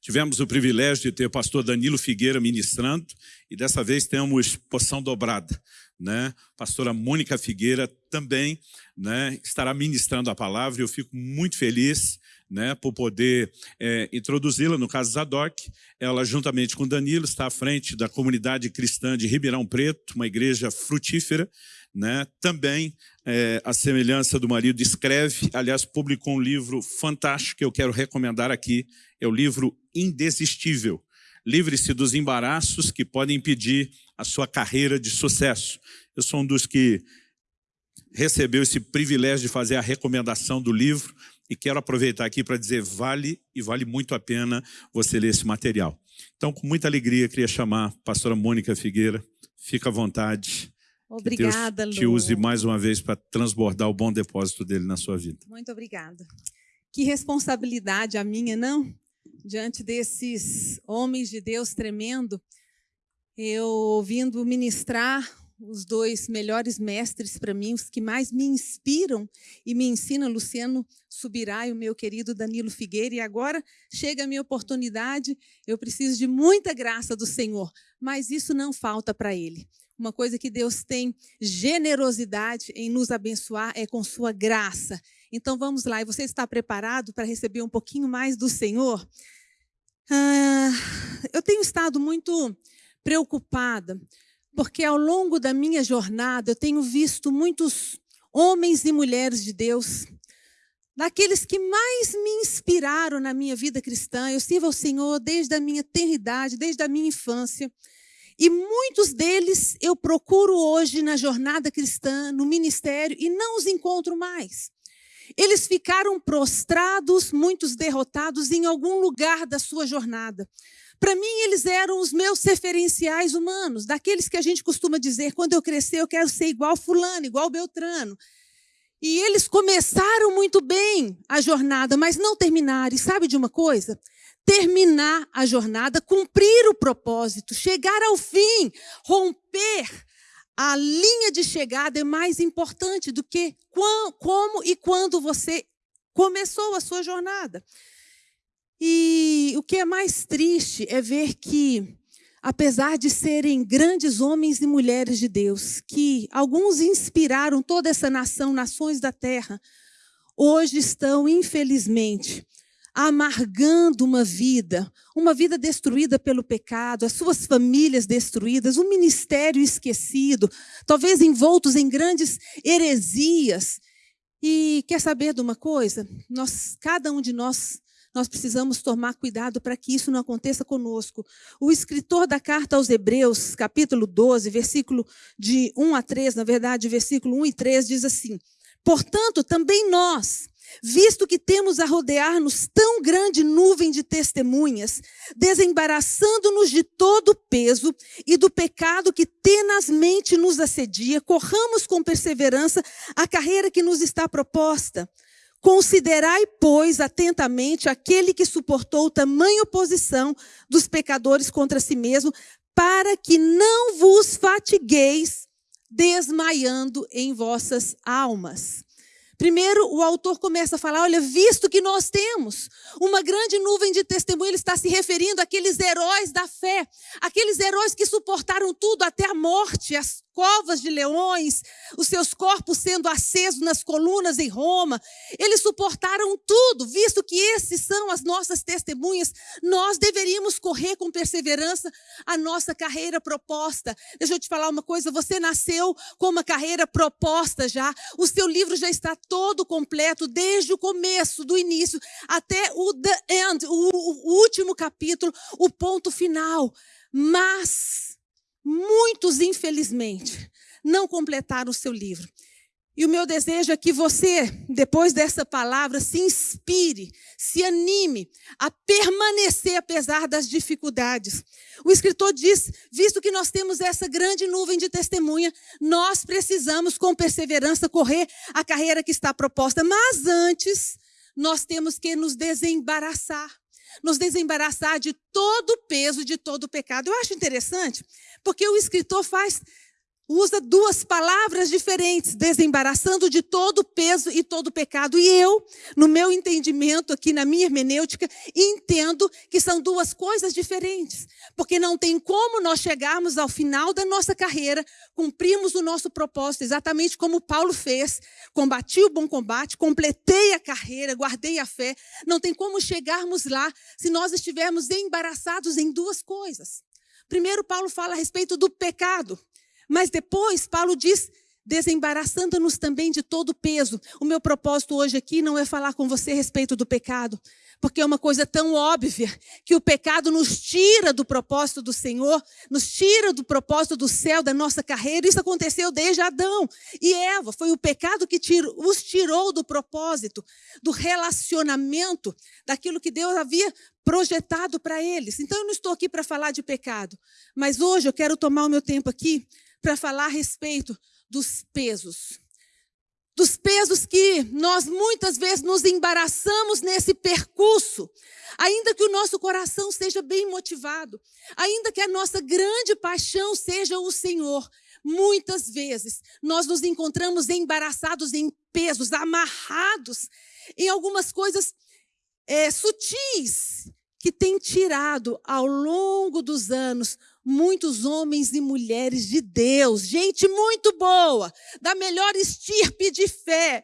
Tivemos o privilégio de ter o pastor Danilo Figueira ministrando e dessa vez temos poção dobrada. Né? Pastora Mônica Figueira também né, estará ministrando a palavra e eu fico muito feliz né, por poder é, introduzi-la, no caso Zadok. Ela, juntamente com Danilo, está à frente da comunidade cristã de Ribeirão Preto, uma igreja frutífera. Né? Também, é, a semelhança do marido, escreve, aliás, publicou um livro fantástico que eu quero recomendar aqui, é o livro Indesistível. Livre-se dos embaraços que podem impedir a sua carreira de sucesso. Eu sou um dos que recebeu esse privilégio de fazer a recomendação do livro, e quero aproveitar aqui para dizer, vale e vale muito a pena você ler esse material. Então, com muita alegria, queria chamar a pastora Mônica Figueira. Fica à vontade. Obrigada, que Deus te use mais uma vez para transbordar o bom depósito dele na sua vida. Muito obrigada. Que responsabilidade a minha, não? Diante desses homens de Deus tremendo, eu ouvindo ministrar os dois melhores mestres para mim, os que mais me inspiram e me ensinam, Luciano Subirá e o meu querido Danilo Figueira. E agora chega a minha oportunidade, eu preciso de muita graça do Senhor, mas isso não falta para Ele. Uma coisa que Deus tem generosidade em nos abençoar é com sua graça. Então vamos lá, e você está preparado para receber um pouquinho mais do Senhor? Ah, eu tenho estado muito preocupada porque ao longo da minha jornada eu tenho visto muitos homens e mulheres de Deus, daqueles que mais me inspiraram na minha vida cristã. Eu sirvo ao Senhor desde a minha tenridade, desde a minha infância. E muitos deles eu procuro hoje na jornada cristã, no ministério, e não os encontro mais. Eles ficaram prostrados, muitos derrotados em algum lugar da sua jornada. Para mim, eles eram os meus referenciais humanos, daqueles que a gente costuma dizer: quando eu crescer, eu quero ser igual Fulano, igual Beltrano. E eles começaram muito bem a jornada, mas não terminaram. E sabe de uma coisa? Terminar a jornada, cumprir o propósito, chegar ao fim, romper a linha de chegada é mais importante do que como e quando você começou a sua jornada. E o que é mais triste é ver que, apesar de serem grandes homens e mulheres de Deus, que alguns inspiraram toda essa nação, nações da terra, hoje estão, infelizmente, amargando uma vida, uma vida destruída pelo pecado, as suas famílias destruídas, um ministério esquecido, talvez envoltos em grandes heresias. E quer saber de uma coisa? Nós, cada um de nós nós precisamos tomar cuidado para que isso não aconteça conosco. O escritor da carta aos Hebreus, capítulo 12, versículo de 1 a 3, na verdade, versículo 1 e 3, diz assim: Portanto, também nós, visto que temos a rodear-nos tão grande nuvem de testemunhas, desembaraçando-nos de todo o peso e do pecado que tenazmente nos assedia, corramos com perseverança a carreira que nos está proposta Considerai, pois, atentamente aquele que suportou tamanha oposição dos pecadores contra si mesmo, para que não vos fatigueis desmaiando em vossas almas. Primeiro, o autor começa a falar: olha, visto que nós temos uma grande nuvem de testemunho, ele está se referindo àqueles heróis da fé, aqueles heróis que suportaram tudo até a morte, as covas de leões, os seus corpos sendo acesos nas colunas em Roma. Eles suportaram tudo, visto que esses são as nossas testemunhas. Nós deveríamos correr com perseverança a nossa carreira proposta. Deixa eu te falar uma coisa: você nasceu com uma carreira proposta já, o seu livro já está todo completo, desde o começo, do início, até o the end, o, o último capítulo, o ponto final. Mas Muitos, infelizmente, não completaram o seu livro. E o meu desejo é que você, depois dessa palavra, se inspire, se anime a permanecer apesar das dificuldades. O escritor diz: visto que nós temos essa grande nuvem de testemunha, nós precisamos, com perseverança, correr a carreira que está proposta. Mas antes, nós temos que nos desembaraçar nos desembaraçar de todo o peso, de todo o pecado. Eu acho interessante porque o escritor faz usa duas palavras diferentes, desembaraçando de todo peso e todo pecado. E eu, no meu entendimento aqui, na minha hermenêutica, entendo que são duas coisas diferentes. Porque não tem como nós chegarmos ao final da nossa carreira, cumprimos o nosso propósito, exatamente como Paulo fez. Combati o bom combate, completei a carreira, guardei a fé. Não tem como chegarmos lá se nós estivermos embaraçados em duas coisas. Primeiro, Paulo fala a respeito do pecado. Mas depois, Paulo diz, desembaraçando-nos também de todo o peso. O meu propósito hoje aqui não é falar com você a respeito do pecado, porque é uma coisa tão óbvia que o pecado nos tira do propósito do Senhor, nos tira do propósito do céu, da nossa carreira. Isso aconteceu desde Adão e Eva. Foi o pecado que os tirou do propósito, do relacionamento, daquilo que Deus havia projetado para eles. Então eu não estou aqui para falar de pecado, mas hoje eu quero tomar o meu tempo aqui para falar a respeito dos pesos. Dos pesos que nós muitas vezes nos embaraçamos nesse percurso, ainda que o nosso coração seja bem motivado, ainda que a nossa grande paixão seja o Senhor, muitas vezes nós nos encontramos embaraçados em pesos, amarrados em algumas coisas é, sutis que têm tirado ao longo dos anos muitos homens e mulheres de Deus, gente muito boa, da melhor estirpe de fé,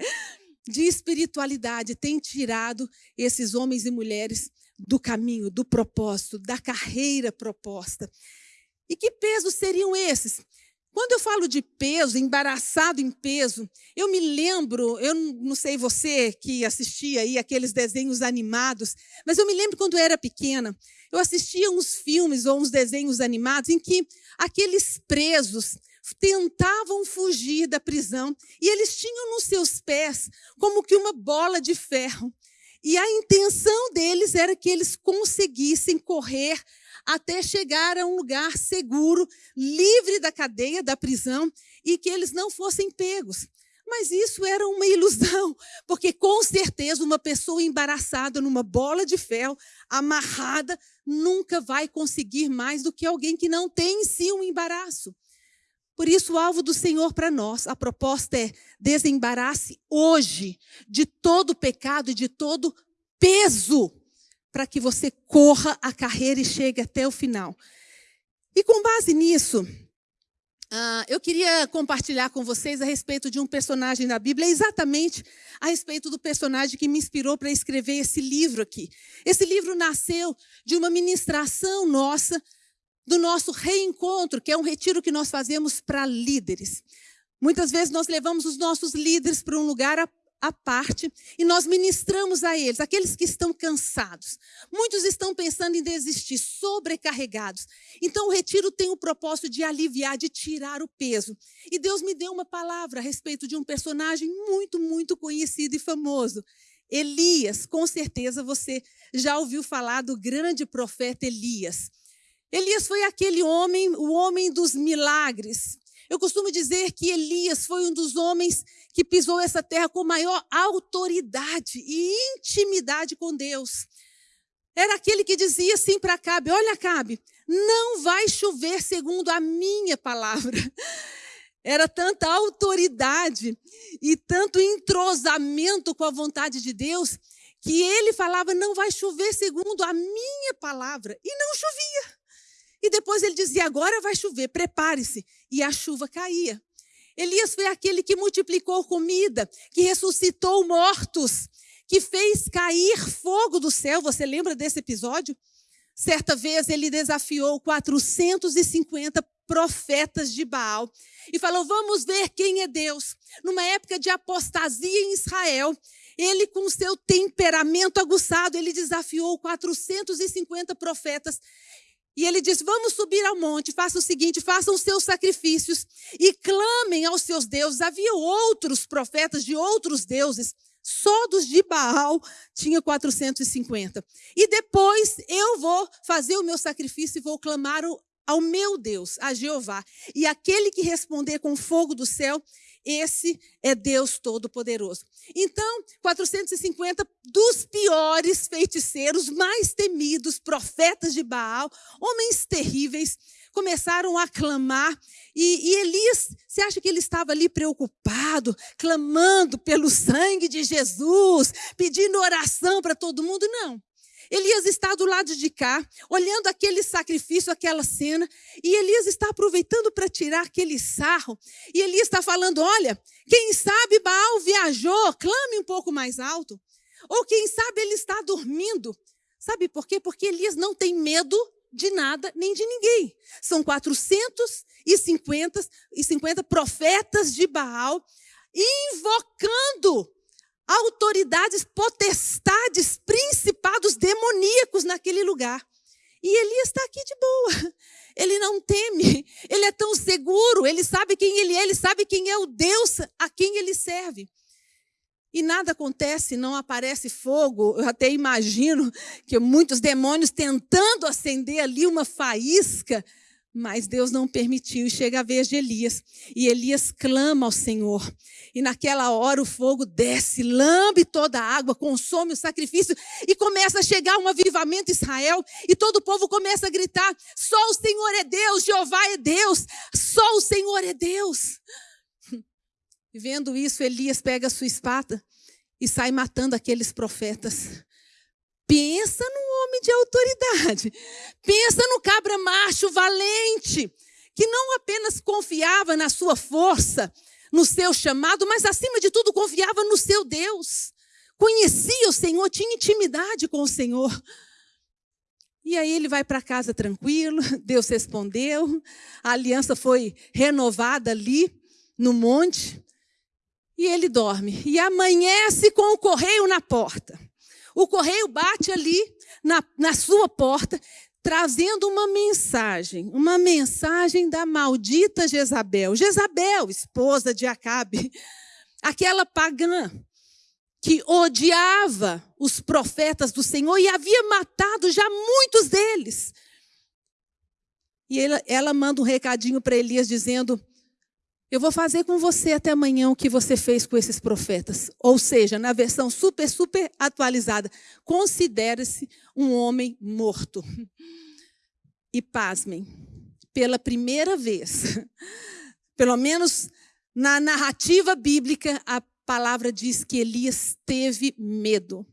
de espiritualidade, tem tirado esses homens e mulheres do caminho, do propósito, da carreira proposta. E que pesos seriam esses? Quando eu falo de peso, embaraçado em peso, eu me lembro, eu não sei você que assistia aí aqueles desenhos animados, mas eu me lembro quando eu era pequena, eu assistia uns filmes ou uns desenhos animados em que aqueles presos tentavam fugir da prisão e eles tinham nos seus pés como que uma bola de ferro. E a intenção deles era que eles conseguissem correr até chegar a um lugar seguro, livre da cadeia, da prisão, e que eles não fossem pegos. Mas isso era uma ilusão, porque com certeza uma pessoa embaraçada numa bola de ferro, amarrada, nunca vai conseguir mais do que alguém que não tem em si um embaraço. Por isso, o alvo do Senhor para nós, a proposta é desembarace hoje de todo pecado e de todo peso para que você corra a carreira e chegue até o final. E com base nisso, uh, eu queria compartilhar com vocês a respeito de um personagem da Bíblia, exatamente a respeito do personagem que me inspirou para escrever esse livro aqui. Esse livro nasceu de uma ministração nossa, do nosso reencontro, que é um retiro que nós fazemos para líderes. Muitas vezes nós levamos os nossos líderes para um lugar à parte e nós ministramos a eles, aqueles que estão cansados. Muitos estão pensando em desistir, sobrecarregados. Então o retiro tem o propósito de aliviar, de tirar o peso. E Deus me deu uma palavra a respeito de um personagem muito, muito conhecido e famoso. Elias, com certeza você já ouviu falar do grande profeta Elias. Elias foi aquele homem, o homem dos milagres, eu costumo dizer que Elias foi um dos homens que pisou essa terra com maior autoridade e intimidade com Deus. Era aquele que dizia assim para Cabe: Olha, Cabe, não vai chover segundo a minha palavra. Era tanta autoridade e tanto entrosamento com a vontade de Deus que ele falava: Não vai chover segundo a minha palavra. E não chovia. E depois ele dizia: agora vai chover, prepare-se. E a chuva caía. Elias foi aquele que multiplicou comida, que ressuscitou mortos, que fez cair fogo do céu. Você lembra desse episódio? Certa vez ele desafiou 450 profetas de Baal e falou: Vamos ver quem é Deus. Numa época de apostasia em Israel, ele, com seu temperamento aguçado, ele desafiou 450 profetas e ele diz: Vamos subir ao monte, faça o seguinte: façam os seus sacrifícios e clamem aos seus deuses. Havia outros profetas de outros deuses, só dos de Baal tinha 450. E depois eu vou fazer o meu sacrifício e vou clamar ao meu Deus, a Jeová. E aquele que responder com fogo do céu, esse é Deus Todo-Poderoso. Então, 450 dos piores feiticeiros, mais temidos, profetas de Baal, homens terríveis, começaram a clamar. E, e Elias, você acha que ele estava ali preocupado, clamando pelo sangue de Jesus, pedindo oração para todo mundo? Não. Elias está do lado de cá, olhando aquele sacrifício, aquela cena, e Elias está aproveitando para tirar aquele sarro. E Elias está falando: olha, quem sabe Baal viajou, clame um pouco mais alto. Ou quem sabe ele está dormindo. Sabe por quê? Porque Elias não tem medo de nada nem de ninguém. São 450 e 50 profetas de Baal invocando autoridades, potestades, principados demoníacos naquele lugar. E Elias está aqui de boa. Ele não teme, ele é tão seguro, ele sabe quem ele é, ele sabe quem é o Deus a quem ele serve. E nada acontece, não aparece fogo. Eu até imagino que muitos demônios tentando acender ali uma faísca mas Deus não permitiu, e chega a vez de Elias. E Elias clama ao Senhor. E naquela hora o fogo desce, lambe toda a água, consome o sacrifício, e começa a chegar um avivamento em Israel. E todo o povo começa a gritar: só o Senhor é Deus, Jeová é Deus, só o Senhor é Deus. E vendo isso, Elias pega a sua espada e sai matando aqueles profetas. Pensa num homem de autoridade. Pensa no cabra macho valente, que não apenas confiava na sua força, no seu chamado, mas acima de tudo confiava no seu Deus. Conhecia o Senhor, tinha intimidade com o Senhor. E aí ele vai para casa tranquilo, Deus respondeu, a aliança foi renovada ali no monte, e ele dorme. E amanhece com o correio na porta. O correio bate ali na, na sua porta, trazendo uma mensagem, uma mensagem da maldita Jezabel. Jezabel, esposa de Acabe, aquela pagã que odiava os profetas do Senhor e havia matado já muitos deles. E ela, ela manda um recadinho para Elias dizendo: eu vou fazer com você até amanhã o que você fez com esses profetas. Ou seja, na versão super, super atualizada, considere-se um homem morto. E pasmem, pela primeira vez, pelo menos na narrativa bíblica, a palavra diz que Elias teve medo.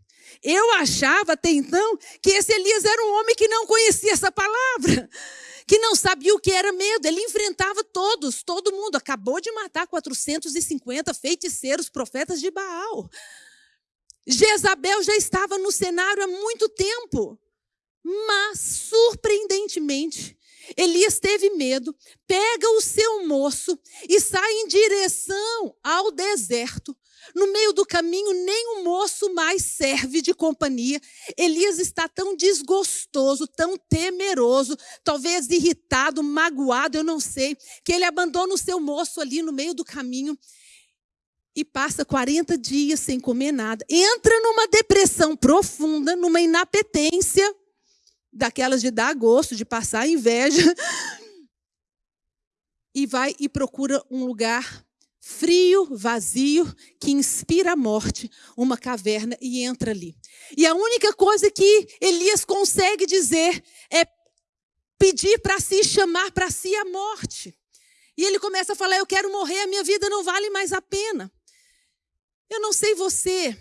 Eu achava até então que esse Elias era um homem que não conhecia essa palavra que não sabia o que era medo. Ele enfrentava todos, todo mundo. Acabou de matar 450 feiticeiros, profetas de Baal. Jezabel já estava no cenário há muito tempo. Mas, surpreendentemente, Elias teve medo, pega o seu moço e sai em direção ao deserto. No meio do caminho, nem o moço mais serve de companhia. Elias está tão desgostoso, tão temeroso, talvez irritado, magoado, eu não sei, que ele abandona o seu moço ali no meio do caminho e passa 40 dias sem comer nada. Entra numa depressão profunda, numa inapetência, daquelas de dar gosto, de passar inveja. E vai e procura um lugar frio, vazio, que inspira a morte, uma caverna e entra ali. E a única coisa que Elias consegue dizer é pedir para si, chamar para si a morte. E ele começa a falar: Eu quero morrer, a minha vida não vale mais a pena. Eu não sei você,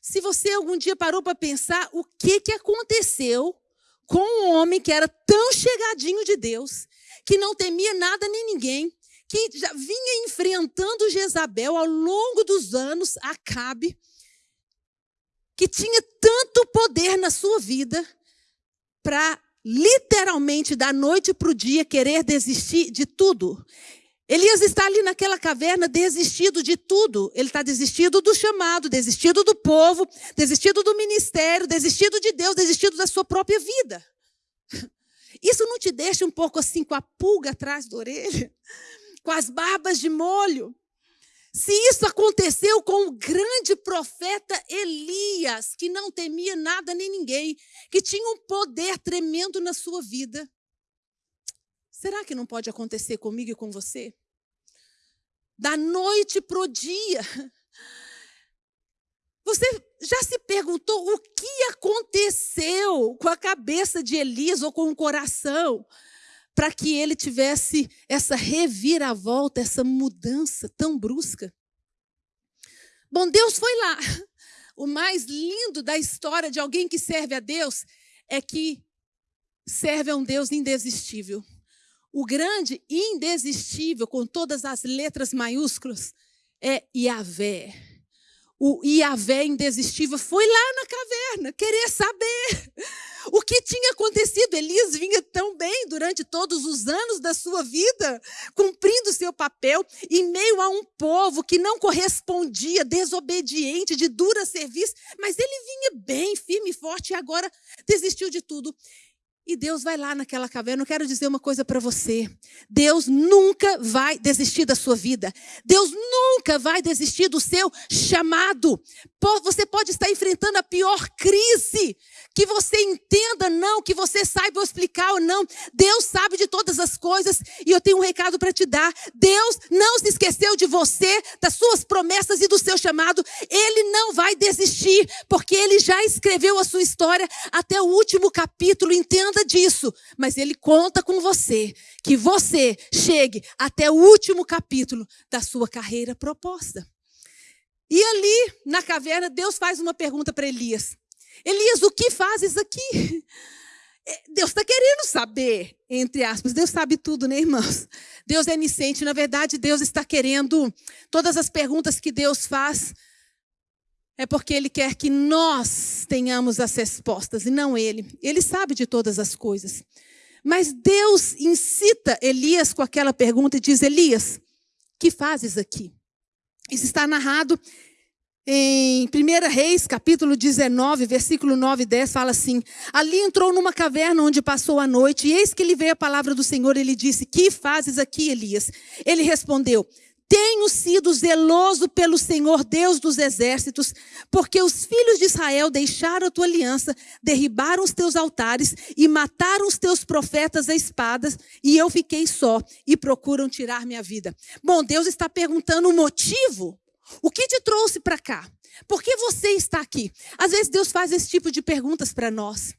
se você algum dia parou para pensar o que, que aconteceu com um homem que era tão chegadinho de Deus, que não temia nada nem ninguém, que já vinha enfrentando Jezabel ao longo dos anos, Acabe, que tinha tanto poder na sua vida para literalmente da noite para o dia querer desistir de tudo. Elias está ali naquela caverna desistido de tudo. Ele está desistido do chamado, desistido do povo, desistido do ministério, desistido de Deus, desistido da sua própria vida. Isso não te deixa um pouco assim com a pulga atrás da orelha? com as barbas de molho. Se isso aconteceu com o grande profeta Elias, que não temia nada nem ninguém, que tinha um poder tremendo na sua vida, será que não pode acontecer comigo e com você? Da noite para o dia. Você já se perguntou o que aconteceu com a cabeça de Elias ou com o coração para que ele tivesse essa reviravolta, essa mudança tão brusca? Bom, Deus foi lá. O mais lindo da história de alguém que serve a Deus é que serve a um Deus indesistível. O grande indesistível, com todas as letras maiúsculas, é Yahvé. O Yahvé indesistível foi lá na caverna querer saber o que tinha acontecido. Elias vinha tão bem durante todos os anos da sua vida, cumprindo seu papel, em meio a um povo que não correspondia, desobediente, de dura serviço, mas ele vinha bem, firme e forte, e agora desistiu de tudo. E Deus vai lá naquela caverna. Eu quero dizer uma coisa para você. Deus nunca vai desistir da sua vida. Deus nunca vai desistir do seu chamado. Você pode estar enfrentando a pior crise. Que você entenda não, que você saiba explicar ou não. Deus sabe de todas as coisas e eu tenho um recado para te dar. Deus não se esqueceu de você, das suas promessas e do seu chamado. Ele não vai desistir, porque ele já escreveu a sua história até o último capítulo. Entenda nada disso, mas ele conta com você, que você chegue até o último capítulo da sua carreira proposta. E ali, na caverna, Deus faz uma pergunta para Elias: Elias, o que fazes aqui? É, Deus está querendo saber, entre aspas. Deus sabe tudo, né, irmãos? Deus é onisciente. Na verdade, Deus está querendo. Todas as perguntas que Deus faz, é porque Ele quer que nós tenhamos as respostas e não Ele. Ele sabe de todas as coisas. Mas Deus incita Elias com aquela pergunta e diz: Elias, que fazes aqui? Isso está narrado em 1 Reis, capítulo 19, versículo 9 e 10, fala assim: Ali entrou numa caverna onde passou a noite, e eis que lhe veio a palavra do Senhor, ele disse: Que fazes aqui, Elias? Ele respondeu: tenho sido zeloso pelo Senhor Deus dos exércitos, porque os filhos de Israel deixaram a tua aliança, derribaram os teus altares e mataram os teus profetas a espadas, e eu fiquei só e procuram tirar minha vida. Bom, Deus está perguntando o motivo. O que te trouxe para cá? Por que você está aqui? Às vezes Deus faz esse tipo de perguntas para nós.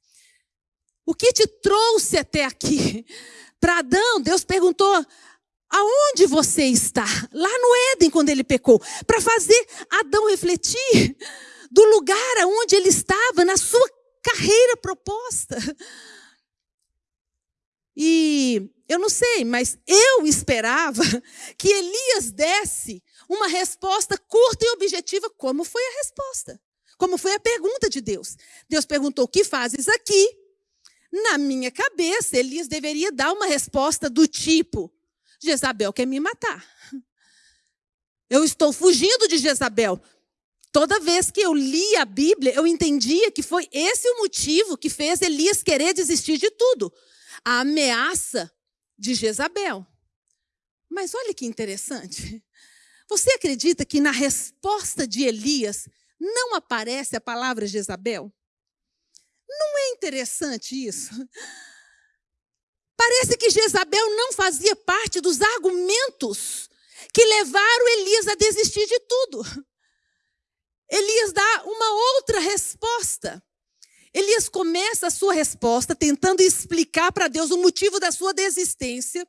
O que te trouxe até aqui? Para Adão, Deus perguntou: Aonde você está? Lá no Éden, quando ele pecou. Para fazer Adão refletir do lugar aonde ele estava na sua carreira proposta. E eu não sei, mas eu esperava que Elias desse uma resposta curta e objetiva, como foi a resposta. Como foi a pergunta de Deus. Deus perguntou: O que fazes aqui? Na minha cabeça, Elias deveria dar uma resposta do tipo: Jezabel quer me matar. Eu estou fugindo de Jezabel. Toda vez que eu li a Bíblia, eu entendia que foi esse o motivo que fez Elias querer desistir de tudo a ameaça de Jezabel. Mas olha que interessante. Você acredita que na resposta de Elias não aparece a palavra Jezabel? Não é interessante isso? Parece que Jezabel não fazia parte dos argumentos que levaram Elias a desistir de tudo. Elias dá uma outra resposta. Elias começa a sua resposta tentando explicar para Deus o motivo da sua desistência.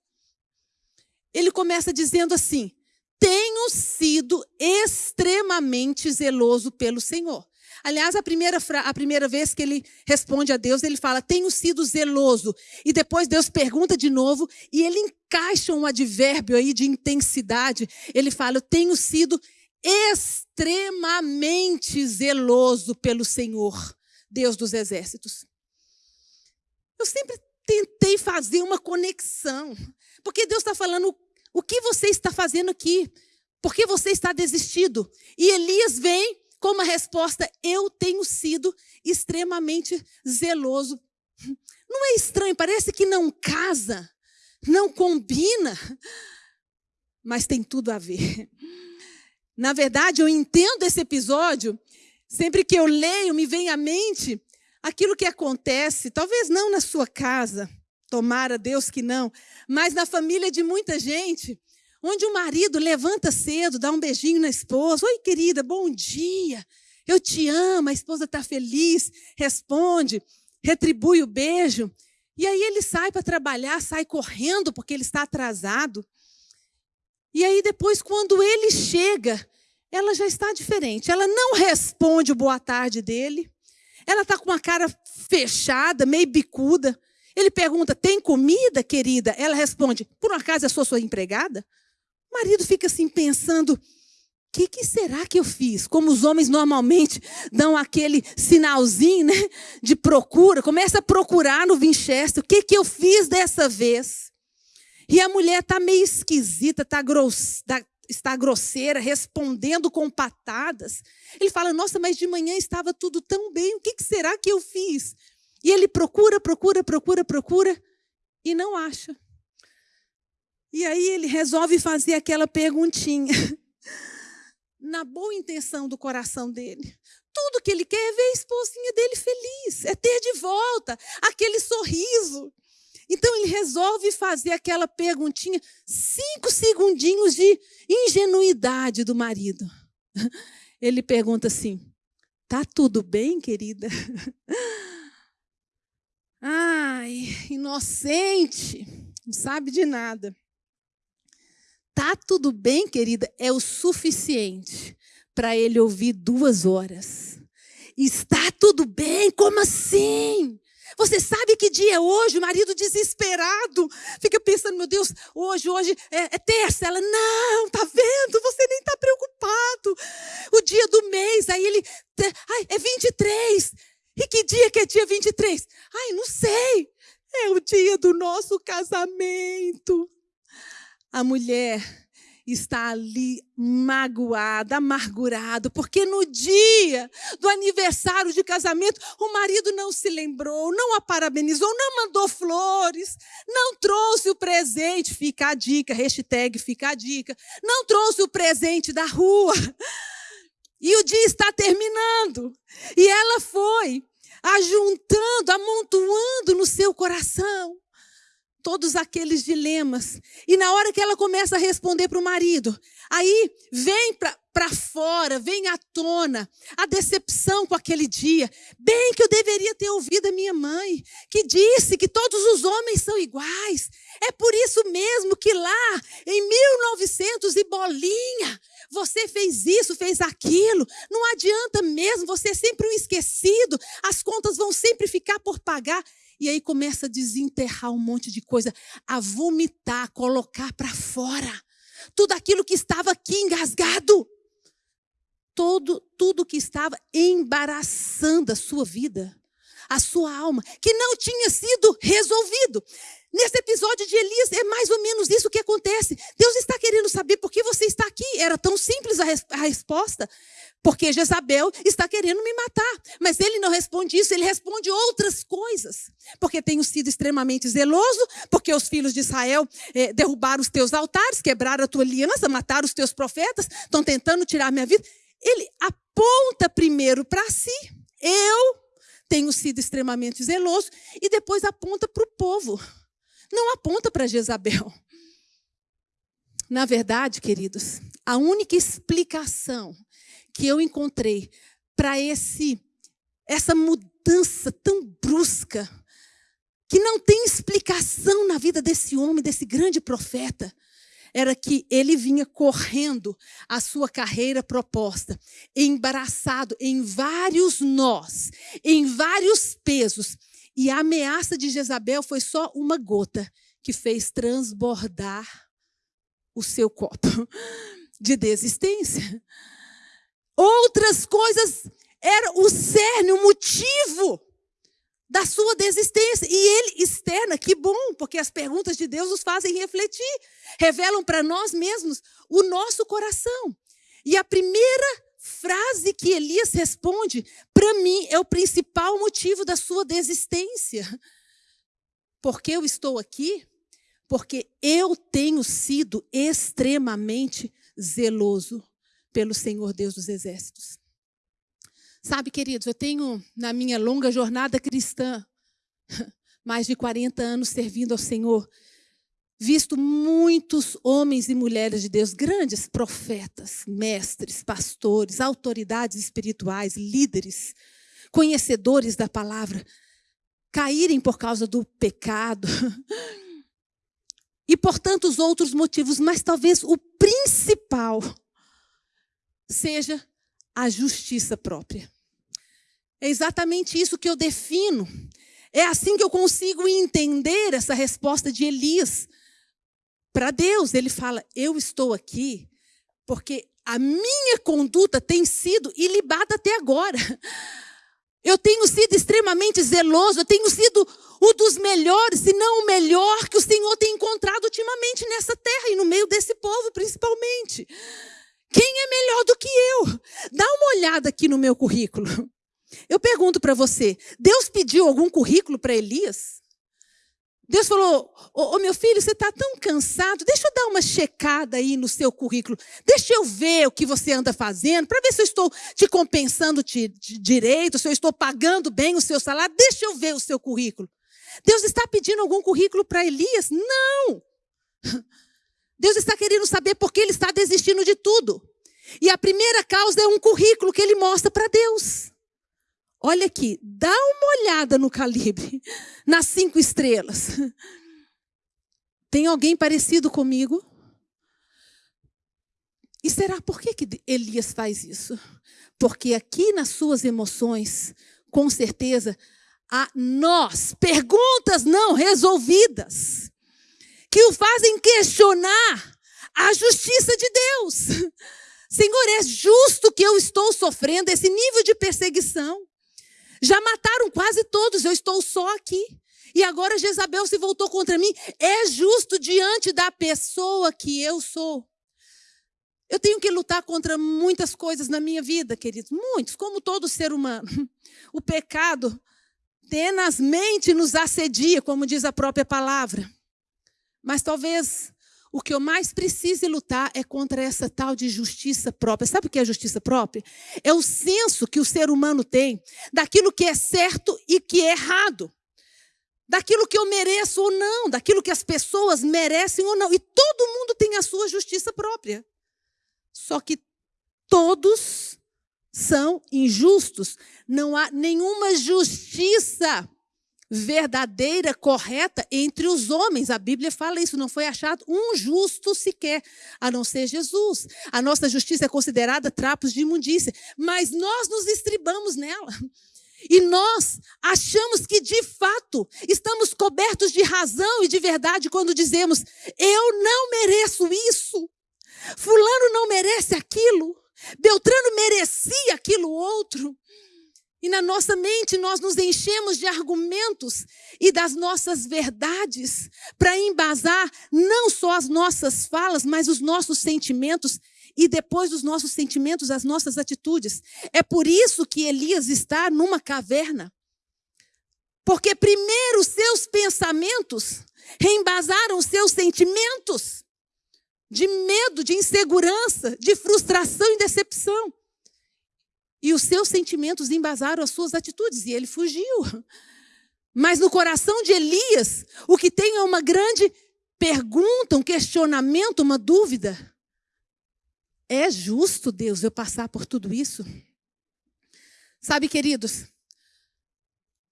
Ele começa dizendo assim: Tenho sido extremamente zeloso pelo Senhor. Aliás, a primeira, a primeira vez que ele responde a Deus, ele fala: Tenho sido zeloso. E depois Deus pergunta de novo, e ele encaixa um advérbio aí de intensidade. Ele fala: Eu tenho sido extremamente zeloso pelo Senhor, Deus dos exércitos. Eu sempre tentei fazer uma conexão, porque Deus está falando: o que você está fazendo aqui? Por que você está desistido? E Elias vem com uma resposta: Eu tenho sido extremamente zeloso. Não é estranho, parece que não casa, não combina, mas tem tudo a ver. Na verdade, eu entendo esse episódio, sempre que eu leio, me vem à mente aquilo que acontece, talvez não na sua casa, tomara Deus que não, mas na família de muita gente, onde o marido levanta cedo, dá um beijinho na esposa. Oi, querida, bom dia. Eu te amo, a esposa está feliz, responde, retribui o beijo. E aí ele sai para trabalhar, sai correndo porque ele está atrasado. E aí depois, quando ele chega, ela já está diferente. Ela não responde o boa tarde dele. Ela está com uma cara fechada, meio bicuda. Ele pergunta: tem comida, querida? Ela responde: por um acaso eu sou sua empregada? O marido fica assim pensando: que, que será que eu fiz? Como os homens normalmente dão aquele sinalzinho né, de procura, começa a procurar no Winchester, o que, que eu fiz dessa vez? E a mulher está meio esquisita, tá gross, tá, está grosseira, respondendo com patadas. Ele fala: Nossa, mas de manhã estava tudo tão bem, o que, que será que eu fiz? E ele procura, procura, procura, procura e não acha. E aí ele resolve fazer aquela perguntinha. na boa intenção do coração dele. Tudo que ele quer é ver a esposinha dele feliz, é ter de volta aquele sorriso. Então ele resolve fazer aquela perguntinha, cinco segundinhos de ingenuidade do marido. Ele pergunta assim: Tá tudo bem, querida? Ai, inocente, não sabe de nada. Tá tudo bem, querida, é o suficiente para ele ouvir duas horas. Está tudo bem? Como assim? Você sabe que dia é hoje? O marido desesperado fica pensando, meu Deus, hoje, hoje é, é terça. Ela, não, tá vendo? Você nem tá preocupado. O dia do mês, aí ele, ai, é 23. E que dia que é dia 23? Ai, não sei. É o dia do nosso casamento a mulher está ali magoada, amargurado, porque no dia do aniversário de casamento, o marido não se lembrou, não a parabenizou, não mandou flores, não trouxe o presente, fica a dica, hashtag fica a dica, não trouxe o presente da rua. E o dia está terminando. E ela foi ajuntando, amontoando no seu coração todos aqueles dilemas. E na hora que ela começa a responder para o marido, aí vem para fora, vem à tona a decepção com aquele dia. Bem que eu deveria ter ouvido a minha mãe, que disse que todos os homens são iguais. É por isso mesmo que lá, em 1900 e bolinha, você fez isso, fez aquilo. Não adianta mesmo, você é sempre um esquecido. As contas vão sempre ficar por pagar. E aí começa a desenterrar um monte de coisa, a vomitar, a colocar para fora. Tudo aquilo que estava aqui engasgado. Todo, tudo que estava embaraçando a sua vida, a sua alma, que não tinha sido resolvido. Nesse episódio de Elias, é mais ou menos isso que acontece. Deus está querendo saber por que você está aqui. Era tão simples a, res a resposta. Porque Jezabel está querendo me matar. Mas ele não responde isso, ele responde outras coisas. Porque tenho sido extremamente zeloso, porque os filhos de Israel eh, derrubaram os teus altares, quebraram a tua aliança, mataram os teus profetas, estão tentando tirar minha vida. Ele aponta primeiro para si. Eu tenho sido extremamente zeloso. E depois aponta para o povo. Não aponta para Jezabel. Na verdade, queridos, a única explicação que eu encontrei para esse essa mudança tão brusca que não tem explicação na vida desse homem, desse grande profeta, era que ele vinha correndo a sua carreira proposta, embaraçado em vários nós, em vários pesos, e a ameaça de Jezabel foi só uma gota que fez transbordar o seu copo de desistência. Outras coisas eram o cerne, o motivo da sua desistência. E ele externa, que bom, porque as perguntas de Deus nos fazem refletir, revelam para nós mesmos o nosso coração. E a primeira frase que Elias responde, para mim, é o principal motivo da sua desistência. Porque eu estou aqui? Porque eu tenho sido extremamente zeloso pelo Senhor Deus dos Exércitos. Sabe, queridos, eu tenho na minha longa jornada cristã, mais de 40 anos servindo ao Senhor, visto muitos homens e mulheres de Deus, grandes profetas, mestres, pastores, autoridades espirituais, líderes, conhecedores da palavra, caírem por causa do pecado e por tantos outros motivos, mas talvez o principal seja a justiça própria. É exatamente isso que eu defino. É assim que eu consigo entender essa resposta de Elias para Deus. Ele fala: Eu estou aqui porque a minha conduta tem sido ilibada até agora. Eu tenho sido extremamente zeloso, eu tenho sido um dos melhores, se não o melhor que o Senhor tem encontrado ultimamente nessa terra e no meio desse povo, principalmente. Quem é melhor do que eu? Dá uma olhada aqui no meu currículo. Eu pergunto para você: Deus pediu algum currículo para Elias? Deus falou: Ô meu filho, você está tão cansado, deixa eu dar uma checada aí no seu currículo. Deixa eu ver o que você anda fazendo, para ver se eu estou te compensando de direito, se eu estou pagando bem o seu salário. Deixa eu ver o seu currículo. Deus está pedindo algum currículo para Elias? Não! Deus está querendo saber por que ele está desistindo de tudo. E a primeira causa é um currículo que ele mostra para Deus. Olha aqui, dá uma olhada no calibre, nas cinco estrelas. Tem alguém parecido comigo? E será por que, que Elias faz isso? Porque aqui nas suas emoções, com certeza, há nós, perguntas não resolvidas, que o fazem questionar a justiça de Deus. Senhor, é justo que eu estou sofrendo esse nível de perseguição? Já mataram quase todos, eu estou só aqui. E agora Jezabel se voltou contra mim. É justo diante da pessoa que eu sou. Eu tenho que lutar contra muitas coisas na minha vida, queridos, muitos, como todo ser humano. O pecado tenazmente nos assedia, como diz a própria palavra. Mas talvez o que eu mais preciso lutar é contra essa tal de justiça própria. Sabe o que é justiça própria? É o senso que o ser humano tem daquilo que é certo e que é errado. Daquilo que eu mereço ou não, daquilo que as pessoas merecem ou não. E todo mundo tem a sua justiça própria. Só que todos são injustos. Não há nenhuma justiça verdadeira, correta entre os homens. A Bíblia fala isso, não foi achado um justo sequer, a não ser Jesus. A nossa justiça é considerada trapos de imundícia, mas nós nos estribamos nela. E nós achamos que de fato estamos cobertos de razão e de verdade quando dizemos: eu não mereço isso. Fulano não merece aquilo. Beltrano merecia aquilo outro. E na nossa mente nós nos enchemos de argumentos e das nossas verdades para embasar não só as nossas falas, mas os nossos sentimentos e depois dos nossos sentimentos, as nossas atitudes. É por isso que Elias está numa caverna. Porque primeiro os seus pensamentos reembasaram os seus sentimentos de medo, de insegurança, de frustração e decepção. E os seus sentimentos embasaram as suas atitudes, e ele fugiu. Mas no coração de Elias, o que tem é uma grande pergunta, um questionamento, uma dúvida. É justo, Deus, eu passar por tudo isso? Sabe, queridos,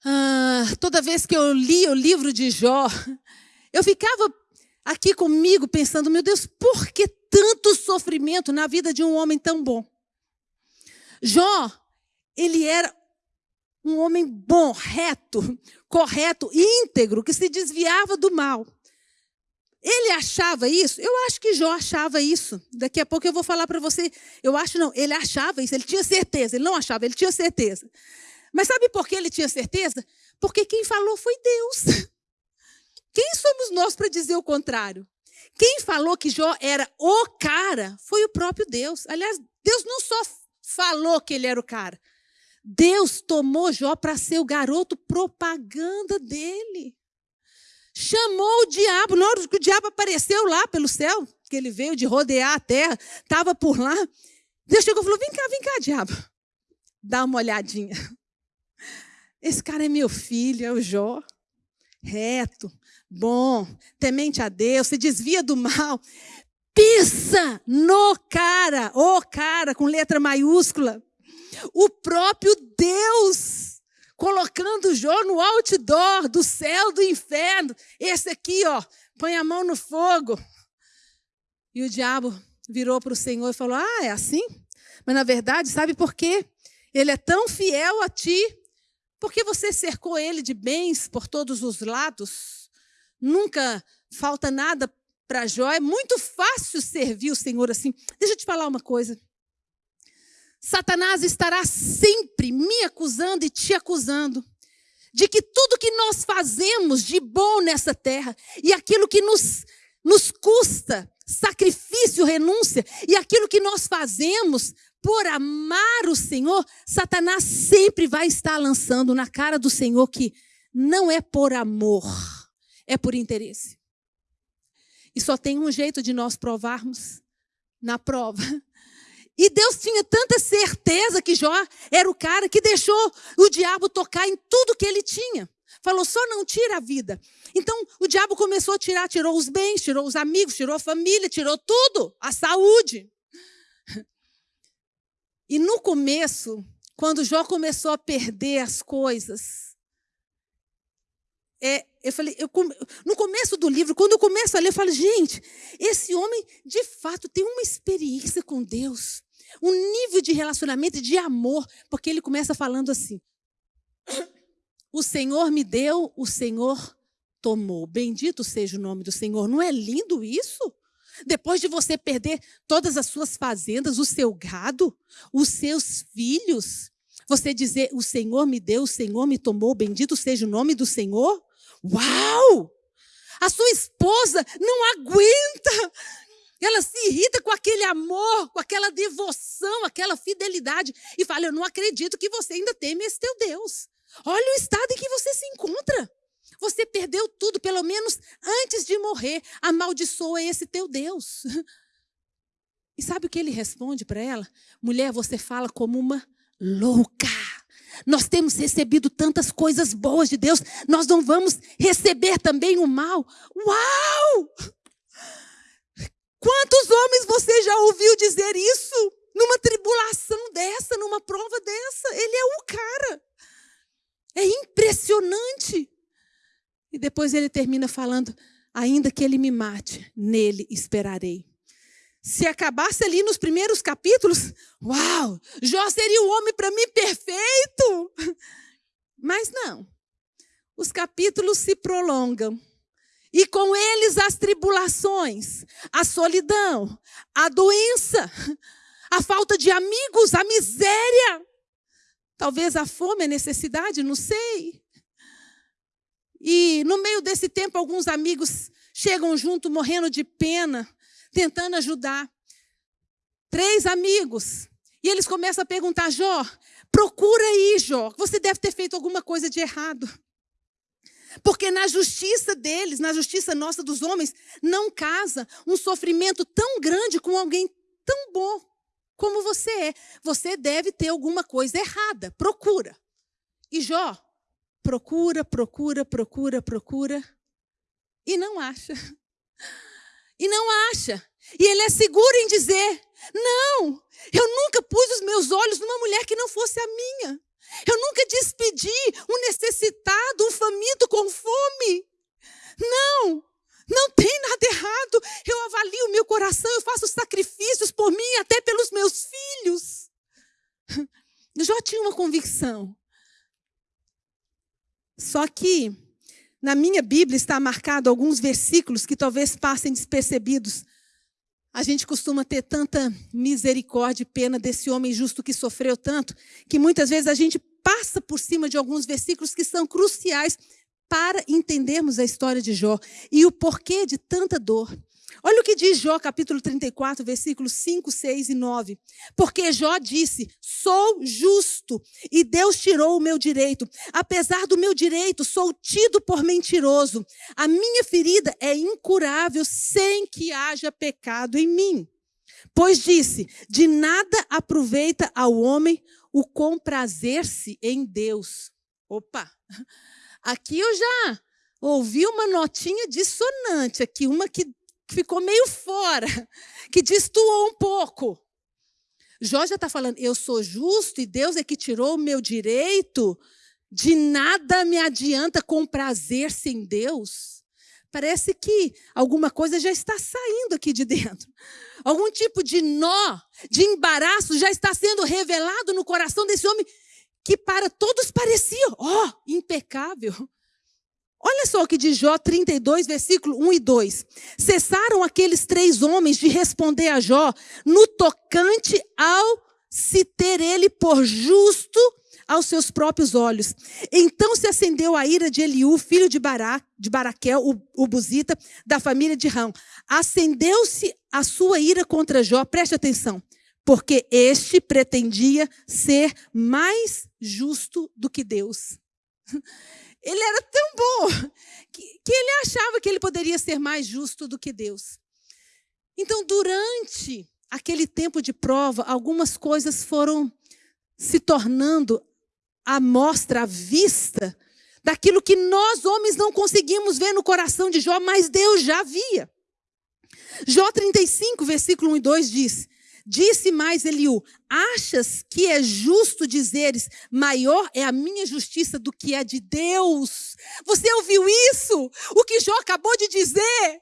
ah, toda vez que eu li o livro de Jó, eu ficava aqui comigo pensando, meu Deus, por que tanto sofrimento na vida de um homem tão bom? Jó, ele era um homem bom, reto, correto, íntegro, que se desviava do mal. Ele achava isso? Eu acho que Jó achava isso. Daqui a pouco eu vou falar para você. Eu acho não, ele achava isso, ele tinha certeza. Ele não achava, ele tinha certeza. Mas sabe por que ele tinha certeza? Porque quem falou foi Deus. Quem somos nós para dizer o contrário? Quem falou que Jó era o cara foi o próprio Deus. Aliás, Deus não só falou que ele era o cara. Deus tomou Jó para ser o garoto propaganda dele. Chamou o diabo, na hora que o diabo apareceu lá pelo céu, que ele veio de rodear a terra, estava por lá. Deus chegou e falou: Vem cá, vem cá, diabo. Dá uma olhadinha. Esse cara é meu filho, é o Jó. reto, bom, temente a Deus, se desvia do mal, pisa no cara, o cara com letra maiúscula. O próprio Deus colocando Jó no outdoor do céu, do inferno. Esse aqui, ó, põe a mão no fogo. E o diabo virou para o Senhor e falou: Ah, é assim? Mas na verdade, sabe por quê? Ele é tão fiel a ti, porque você cercou ele de bens por todos os lados. Nunca falta nada para Jó. É muito fácil servir o Senhor assim. Deixa eu te falar uma coisa. Satanás estará sempre me acusando e te acusando de que tudo que nós fazemos de bom nessa terra e aquilo que nos, nos custa sacrifício, renúncia, e aquilo que nós fazemos por amar o Senhor, Satanás sempre vai estar lançando na cara do Senhor que não é por amor, é por interesse. E só tem um jeito de nós provarmos na prova. E Deus tinha tanta certeza que Jó era o cara que deixou o diabo tocar em tudo que ele tinha. Falou, só não tira a vida. Então o diabo começou a tirar, tirou os bens, tirou os amigos, tirou a família, tirou tudo, a saúde. E no começo, quando Jó começou a perder as coisas, é, eu falei, eu, no começo do livro, quando eu começo a ler, eu falo, gente, esse homem de fato tem uma experiência com Deus, um nível de relacionamento, de amor, porque ele começa falando assim: O Senhor me deu, o Senhor tomou. Bendito seja o nome do Senhor. Não é lindo isso? Depois de você perder todas as suas fazendas, o seu gado, os seus filhos, você dizer: O Senhor me deu, o Senhor me tomou, bendito seja o nome do Senhor. Uau! A sua esposa não aguenta. Ela se irrita com aquele amor, com aquela devoção, aquela fidelidade. E fala: Eu não acredito que você ainda teme esse teu Deus. Olha o estado em que você se encontra. Você perdeu tudo, pelo menos antes de morrer. Amaldiçoa esse teu Deus. E sabe o que ele responde para ela? Mulher, você fala como uma louca. Nós temos recebido tantas coisas boas de Deus, nós não vamos receber também o mal. Uau! Quantos homens você já ouviu dizer isso? Numa tribulação dessa, numa prova dessa? Ele é o cara. É impressionante. E depois ele termina falando: ainda que ele me mate, nele esperarei. Se acabasse ali nos primeiros capítulos, uau, Jó seria o homem para mim perfeito. Mas não. Os capítulos se prolongam. E com eles as tribulações, a solidão, a doença, a falta de amigos, a miséria. Talvez a fome, a necessidade, não sei. E no meio desse tempo, alguns amigos chegam junto, morrendo de pena, tentando ajudar. Três amigos. E eles começam a perguntar: Jó, procura aí, Jó. Você deve ter feito alguma coisa de errado. Porque na justiça deles, na justiça nossa dos homens, não casa um sofrimento tão grande com alguém tão bom como você é. Você deve ter alguma coisa errada. Procura. E Jó procura, procura, procura, procura e não acha. E não acha. E ele é seguro em dizer: não, eu nunca pus os meus olhos numa mulher que não fosse a minha. Eu nunca despedi um necessitado, um faminto com fome. Não, não tem nada errado. Eu avalio o meu coração, eu faço sacrifícios por mim, até pelos meus filhos. Eu já tinha uma convicção. Só que na minha Bíblia está marcado alguns versículos que talvez passem despercebidos. A gente costuma ter tanta misericórdia e pena desse homem justo que sofreu tanto, que muitas vezes a gente passa por cima de alguns versículos que são cruciais para entendermos a história de Jó e o porquê de tanta dor. Olha o que diz Jó, capítulo 34, versículos 5, 6 e 9. Porque Jó disse: Sou justo e Deus tirou o meu direito. Apesar do meu direito, sou tido por mentiroso. A minha ferida é incurável sem que haja pecado em mim. Pois disse: De nada aproveita ao homem o comprazer-se em Deus. Opa! Aqui eu já ouvi uma notinha dissonante aqui, uma que ficou meio fora, que destoou um pouco. Jó já está falando, eu sou justo e Deus é que tirou o meu direito, de nada me adianta com prazer sem Deus. Parece que alguma coisa já está saindo aqui de dentro. Algum tipo de nó, de embaraço já está sendo revelado no coração desse homem que para todos parecia, ó, oh, impecável. Olha só o que diz Jó 32, versículo 1 e 2. Cessaram aqueles três homens de responder a Jó no tocante ao se ter ele por justo aos seus próprios olhos. Então se acendeu a ira de Eliú, filho de, Bará, de Baraquel, o, o Buzita, da família de Rão. Acendeu-se a sua ira contra Jó, preste atenção, porque este pretendia ser mais justo do que Deus. Ele era tão bom que, que ele achava que ele poderia ser mais justo do que Deus. Então, durante aquele tempo de prova, algumas coisas foram se tornando a mostra, a vista daquilo que nós homens não conseguimos ver no coração de Jó, mas Deus já via. Jó 35, versículo 1 e 2 diz: Disse mais Eliú: Achas que é justo dizeres, maior é a minha justiça do que a de Deus? Você ouviu isso? O que Jó acabou de dizer?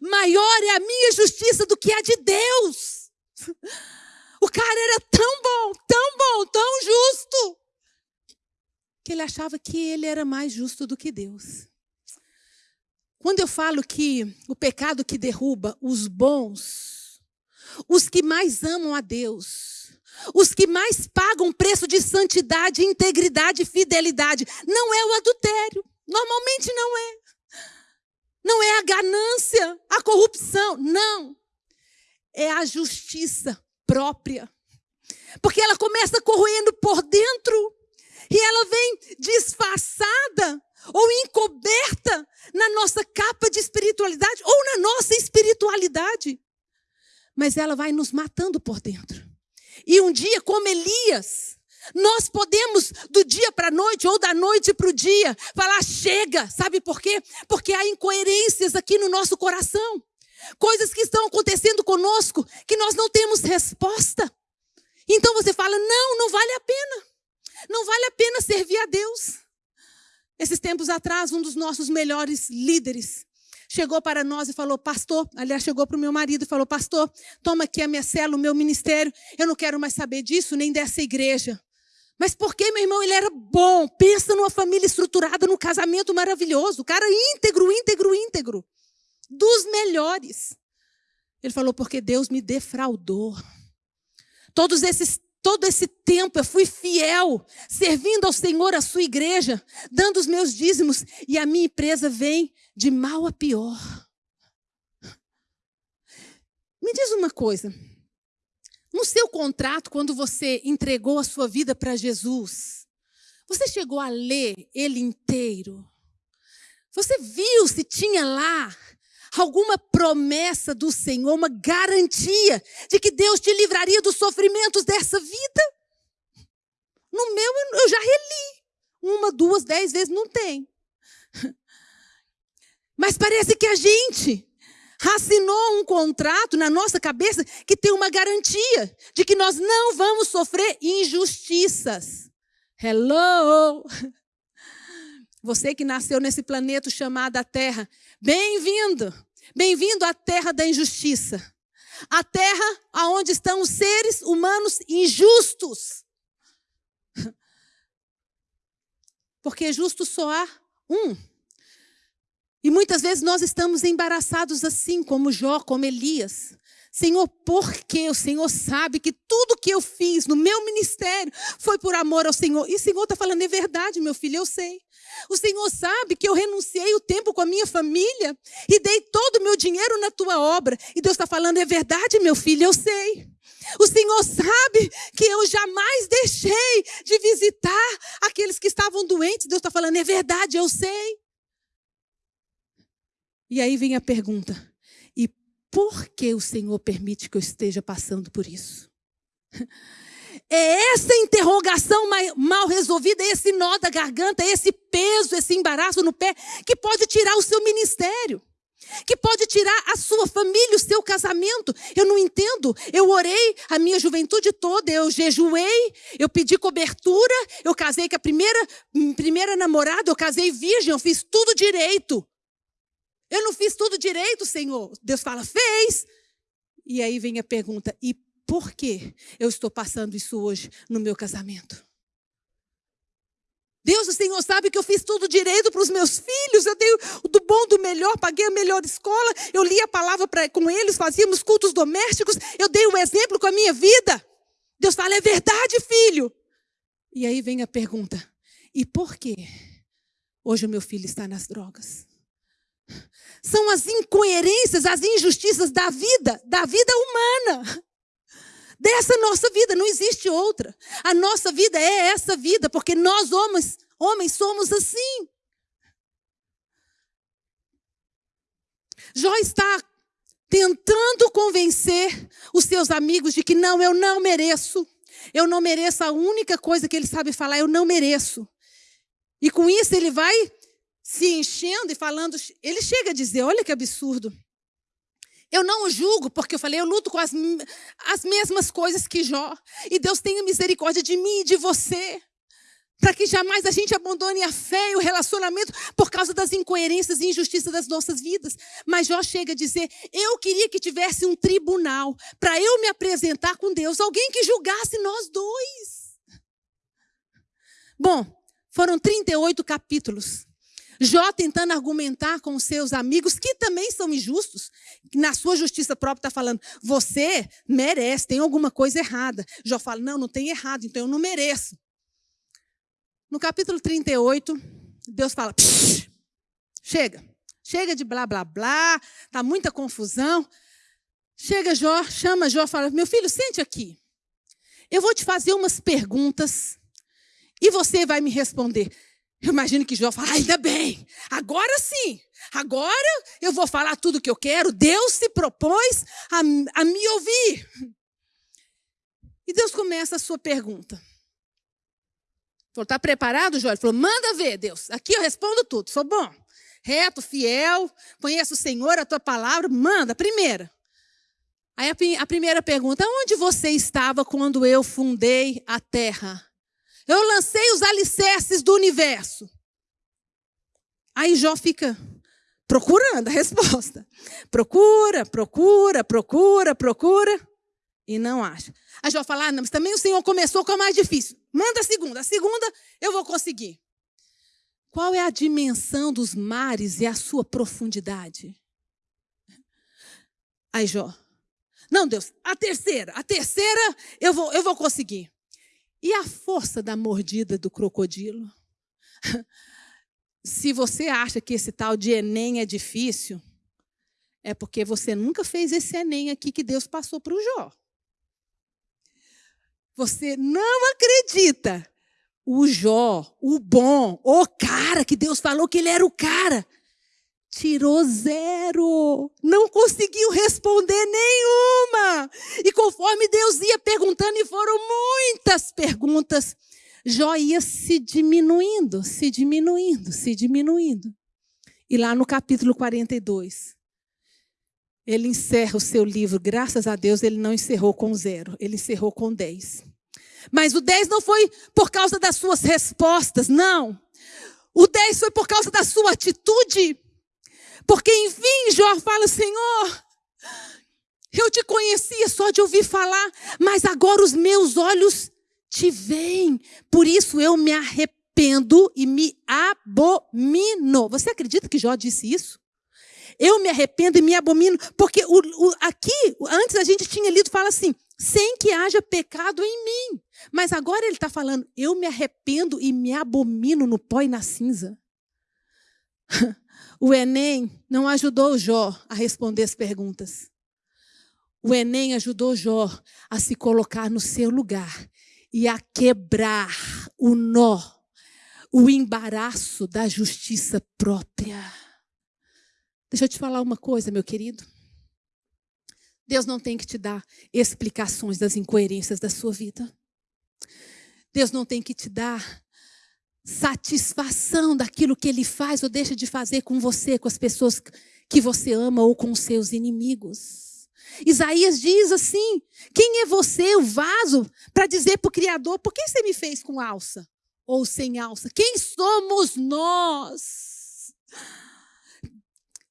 Maior é a minha justiça do que a de Deus. O cara era tão bom, tão bom, tão justo, que ele achava que ele era mais justo do que Deus. Quando eu falo que o pecado que derruba os bons os que mais amam a Deus, os que mais pagam preço de santidade, integridade e fidelidade. Não é o adultério. Normalmente não é. Não é a ganância, a corrupção. Não. É a justiça própria. Porque ela começa corroendo por dentro e ela vem disfarçada ou encoberta na nossa capa de espiritualidade ou na nossa espiritualidade mas ela vai nos matando por dentro. E um dia, como Elias, nós podemos, do dia para a noite ou da noite para o dia, falar: chega. Sabe por quê? Porque há incoerências aqui no nosso coração. Coisas que estão acontecendo conosco que nós não temos resposta. Então você fala: não, não vale a pena. Não vale a pena servir a Deus. Esses tempos atrás, um dos nossos melhores líderes chegou para nós e falou: Pastor, aliás, chegou para o meu marido e falou: Pastor, toma aqui a minha célula, o meu ministério. Eu não quero mais saber disso, nem dessa igreja. Mas por que, meu irmão? Ele era bom. Pensa numa família estruturada, num casamento maravilhoso. O cara íntegro, íntegro, íntegro. Dos melhores. Ele falou: Porque Deus me defraudou. Todos esses todo esse tempo eu fui fiel, servindo ao Senhor, a sua igreja, dando os meus dízimos, e a minha empresa vem de mal a pior. Me diz uma coisa. No seu contrato, quando você entregou a sua vida para Jesus, você chegou a ler ele inteiro? Você viu se tinha lá alguma promessa do Senhor, uma garantia de que Deus te livraria dos sofrimentos dessa vida? No meu, eu já reli. Uma, duas, dez vezes, não tem. Mas parece que a gente assinou um contrato na nossa cabeça que tem uma garantia de que nós não vamos sofrer injustiças. Hello! Você que nasceu nesse planeta chamado Terra, bem-vindo. Bem-vindo à terra da injustiça. A terra aonde estão os seres humanos injustos. Porque justo só há um. E muitas vezes nós estamos embaraçados assim, como Jó, como Elias. Senhor, por quê? O Senhor sabe que tudo que eu fiz no meu ministério foi por amor ao Senhor. E o Senhor está falando, é verdade, meu filho, eu sei. O Senhor sabe que eu renunciei o tempo com a minha família e dei todo o meu dinheiro na tua obra. E Deus está falando, é verdade, meu filho, eu sei. O Senhor sabe que eu jamais deixei de visitar aqueles que estavam doentes. Deus está falando, é verdade, eu sei. E aí vem a pergunta: por que o Senhor permite que eu esteja passando por isso? É essa interrogação mal resolvida, esse nó da garganta, esse peso, esse embaraço no pé, que pode tirar o seu ministério que pode tirar a sua família, o seu casamento. Eu não entendo. Eu orei a minha juventude toda, eu jejuei, eu pedi cobertura, eu casei com a primeira, primeira namorada, eu casei virgem, eu fiz tudo direito. Eu não fiz tudo direito, Senhor. Deus fala, fez. E aí vem a pergunta: e por que eu estou passando isso hoje no meu casamento? Deus, o Senhor sabe que eu fiz tudo direito para os meus filhos, eu dei do bom, do melhor, paguei a melhor escola, eu li a palavra pra, com eles, fazíamos cultos domésticos, eu dei um exemplo com a minha vida. Deus fala, é verdade, filho. E aí vem a pergunta: e por que hoje o meu filho está nas drogas? São as incoerências, as injustiças da vida, da vida humana dessa nossa vida, não existe outra. A nossa vida é essa vida, porque nós homens, homens somos assim. Jó está tentando convencer os seus amigos de que não, eu não mereço. Eu não mereço a única coisa que ele sabe falar, eu não mereço. E com isso ele vai se enchendo e falando, ele chega a dizer, olha que absurdo. Eu não o julgo, porque eu falei, eu luto com as, as mesmas coisas que Jó. E Deus tenha misericórdia de mim e de você. Para que jamais a gente abandone a fé e o relacionamento por causa das incoerências e injustiças das nossas vidas. Mas Jó chega a dizer: Eu queria que tivesse um tribunal para eu me apresentar com Deus, alguém que julgasse nós dois. Bom, foram 38 capítulos. Jó tentando argumentar com os seus amigos, que também são injustos, na sua justiça própria está falando, você merece, tem alguma coisa errada. Jó fala, não, não tem errado, então eu não mereço. No capítulo 38, Deus fala, chega, chega de blá blá blá, tá muita confusão. Chega Jó, chama Jó, fala, meu filho, sente aqui. Eu vou te fazer umas perguntas e você vai me responder. Eu imagino que Jó fala, ainda bem, agora sim, agora eu vou falar tudo o que eu quero. Deus se propôs a, a me ouvir. E Deus começa a sua pergunta. Falou, está preparado, Jó? Ele falou, manda ver, Deus. Aqui eu respondo tudo, sou bom, reto, fiel, conheço o Senhor, a tua palavra, manda, primeira. Aí a, a primeira pergunta, onde você estava quando eu fundei a terra? Eu lancei os alicerces do universo. Aí Jó fica procurando a resposta. Procura, procura, procura, procura. E não acha. Aí Jó fala: ah, não, mas também o Senhor começou com a mais difícil. Manda a segunda. A segunda eu vou conseguir. Qual é a dimensão dos mares e a sua profundidade? Aí Jó. Não, Deus, a terceira, a terceira eu vou, eu vou conseguir. E a força da mordida do crocodilo? Se você acha que esse tal de Enem é difícil, é porque você nunca fez esse Enem aqui que Deus passou para o Jó. Você não acredita. O Jó, o bom, o cara que Deus falou que ele era o cara, tirou zero. Não conseguiu responder nenhuma. E conforme Deus ia perguntando, e foram muitas perguntas, Jó ia se diminuindo, se diminuindo, se diminuindo. E lá no capítulo 42, ele encerra o seu livro. Graças a Deus, ele não encerrou com zero, ele encerrou com dez. Mas o dez não foi por causa das suas respostas, não. O dez foi por causa da sua atitude. Porque, enfim, Jó fala: Senhor, eu te conhecia só de ouvir falar, mas agora os meus olhos te veem. Por isso eu me arrependo e me abomino. Você acredita que Jó disse isso? Eu me arrependo e me abomino, porque o, o, aqui, antes a gente tinha lido, fala assim, sem que haja pecado em mim. Mas agora ele está falando, eu me arrependo e me abomino no pó e na cinza. O Enem não ajudou Jó a responder as perguntas. O Enem ajudou Jó a se colocar no seu lugar e a quebrar o nó, o embaraço da justiça própria. Deixa eu te falar uma coisa, meu querido. Deus não tem que te dar explicações das incoerências da sua vida. Deus não tem que te dar satisfação daquilo que ele faz ou deixa de fazer com você, com as pessoas que você ama ou com os seus inimigos. Isaías diz assim: quem é você, o vaso, para dizer para o Criador, por que você me fez com alça ou sem alça? Quem somos nós?